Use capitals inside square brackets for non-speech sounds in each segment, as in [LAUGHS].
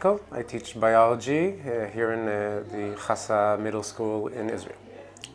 Michael. I teach biology uh, here in uh, the Chassa Middle School in Israel.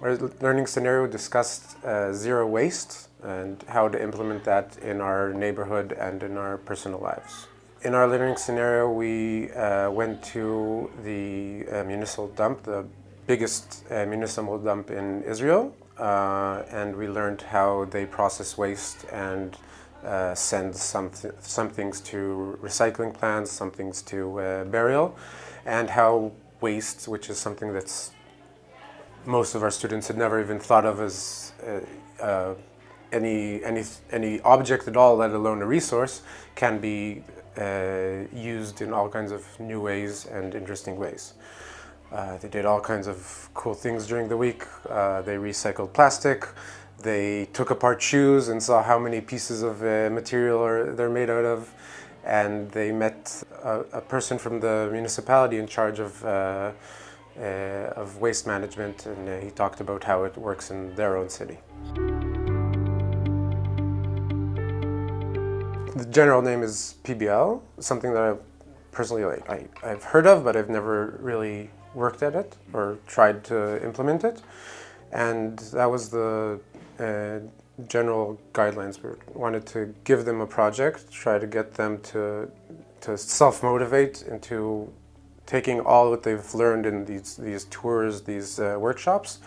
Our learning scenario discussed uh, zero waste and how to implement that in our neighborhood and in our personal lives. In our learning scenario, we uh, went to the uh, municipal dump, the biggest uh, municipal dump in Israel, and we learned how they process waste and uh, send some, th some things to recycling plants, some things to uh, burial, and how waste, which is something that's most of our students had never even thought of as uh, uh any, any, any object at all, let alone a resource, can be uh, used in all kinds of new ways and interesting ways. Uh, they did all kinds of cool things during the week. They recycled plastic. They took apart shoes and saw how many pieces of uh, material are, they're made out of. And they met a, a person from the municipality in charge of, uh, uh, of waste management and uh, he talked about how it works in their own city. The general name is PBL, something that I personally like, I, I've heard of, but I've never really worked at it or tried to implement it. And that was the uh, general guidelines. We wanted to give them a project, try to get them to, to self-motivate into taking all what they've learned in these, these tours, these uh, workshops,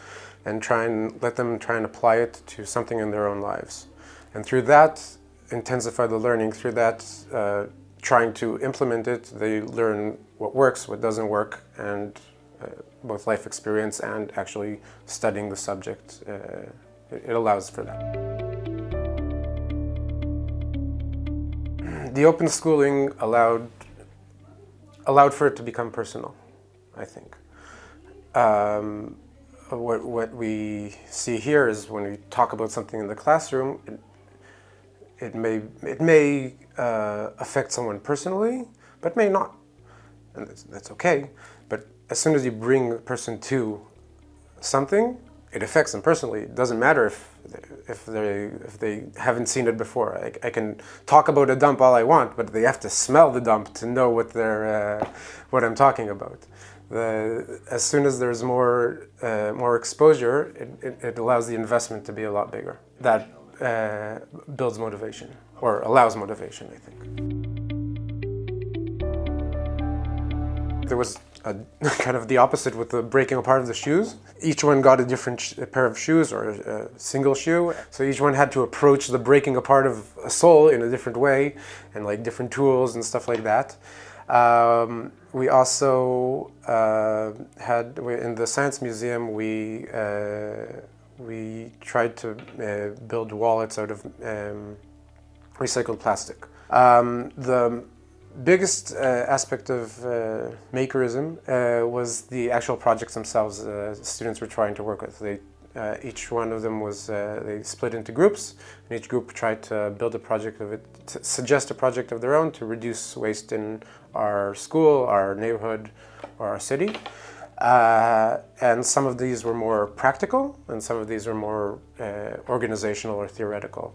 and try and let them try and apply it to something in their own lives. And through that, intensify the learning. Through that, uh, trying to implement it, they learn what works, what doesn't work, and uh, both life experience and actually studying the subject uh, it allows for that. The open schooling allowed, allowed for it to become personal, I think. Um, what, what we see here is when we talk about something in the classroom, it, it may, it may uh, affect someone personally, but may not. And that's, that's okay. But as soon as you bring a person to something, it affects them personally. It doesn't matter if if they if they haven't seen it before. I, I, can talk about a dump all I want, but they have to smell the dump to know what they're uh, what I'm talking about. The, as soon as there's more uh, more exposure, it, it, it, allows the investment to be a lot bigger. That uh, builds motivation or allows motivation, I think. There was a, [LAUGHS] kind of the opposite with the breaking apart of the shoes. Each one got a different pair of shoes or a, a, single shoe. So each one had to approach the breaking apart of a sole in a different way and like different tools and stuff like that. Um, we also uh, had, in the Science Museum, we, uh, we tried to uh, build wallets out of um, recycled plastic. Um, the biggest uh, aspect of uh, Makerism uh, was the actual projects themselves uh, students were trying to work with. They, uh, each one of them was, uh, they split into groups, and each group tried to build a project of it, to suggest a project of their own to reduce waste in our school, our neighborhood, or our city. and some of these were more practical, and some of these were more organizational or theoretical.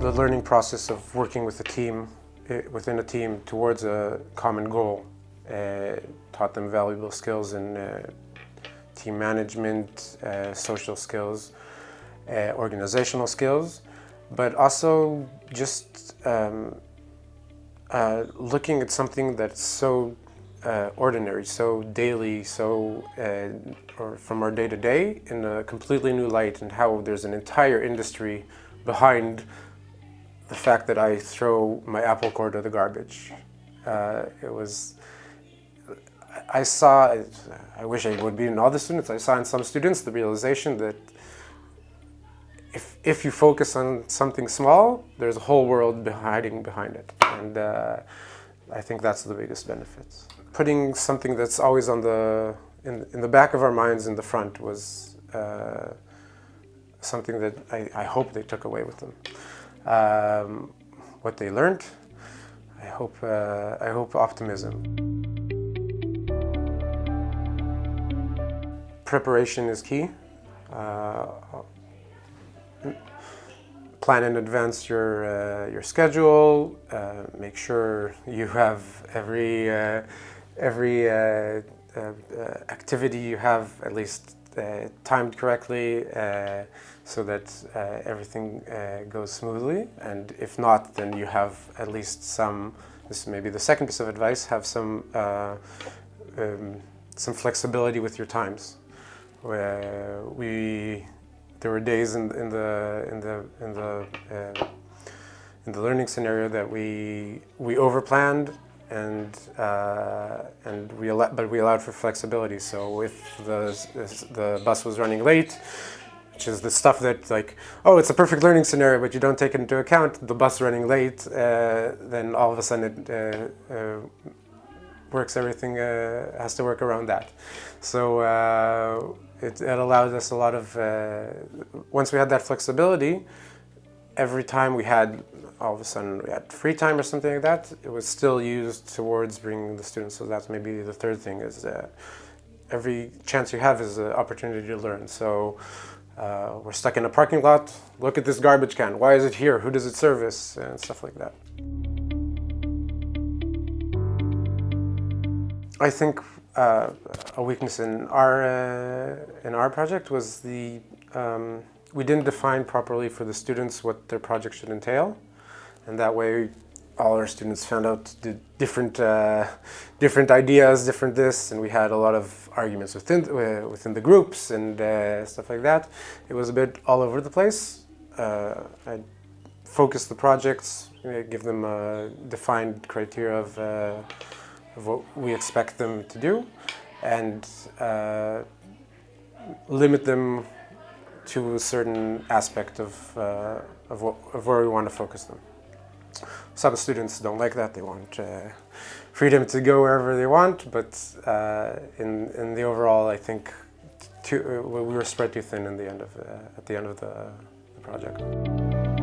The learning process of working with a team, eh, within a team towards a common goal uh, taught them valuable skills in uh, team management, uh, social skills, organizational skills, but also just um, looking at something that's so uh, ordinary, so daily, so uh, or from our day to day in a completely new light and how there's an entire industry behind the fact that I throw my apple core to the garbage. Uh, it was, I saw, I wish I would be in all the students, I saw in some students the realization that if, if you focus on something small, there's a whole world hiding behind it. And uh, I think that's the biggest benefit. Putting something that's always on the, in, in the back of our minds in the front was uh, something that I, I hope they took away with them um, what they learned. I hope, uh, I hope optimism. Preparation is key. Uh, plan in advance your uh, your schedule. Uh, make sure you have every uh, every uh, uh, activity you have at least Uh, timed correctly, uh, so that uh, everything goes smoothly. And if not, then you have at least some. This may be the second piece of advice: have some um, some flexibility with your times. Where we there were days in, in the in the in the uh, in the learning scenario that we we overplanned and uh, and we but we allowed for flexibility. So if the the bus was running late, which is the stuff that like oh it's a perfect learning scenario, but you don't take into account the bus running late, uh, then all of a sudden it uh, uh, works. Everything uh, has to work around that. So it, it allowed us a lot of, uh, once we had that flexibility, every time we had, all of a sudden we had free time or something like that, it was still used towards bringing the students. So that's maybe the third thing is that every chance you have is an opportunity to learn. So uh, we're stuck in a parking lot, look at this garbage can. Why is it here? Who does it service? And stuff like that. I think uh, a weakness in our uh, in our project was the um, we didn't define properly for the students what their project should entail, and that way all our students found out different uh, different ideas, different this, and we had a lot of arguments within uh, within the groups and uh, stuff like that. It was a bit all over the place. Uh, I focused the projects, give them a defined criteria of of what we expect them to do and uh, limit them to a certain aspect of, uh, of, what, of, where we want to focus them. Some students don't like that, they want uh, freedom to go wherever they want, but uh, in, in the overall I think too, we were spread too thin in the end of, uh, at the end of the, the project.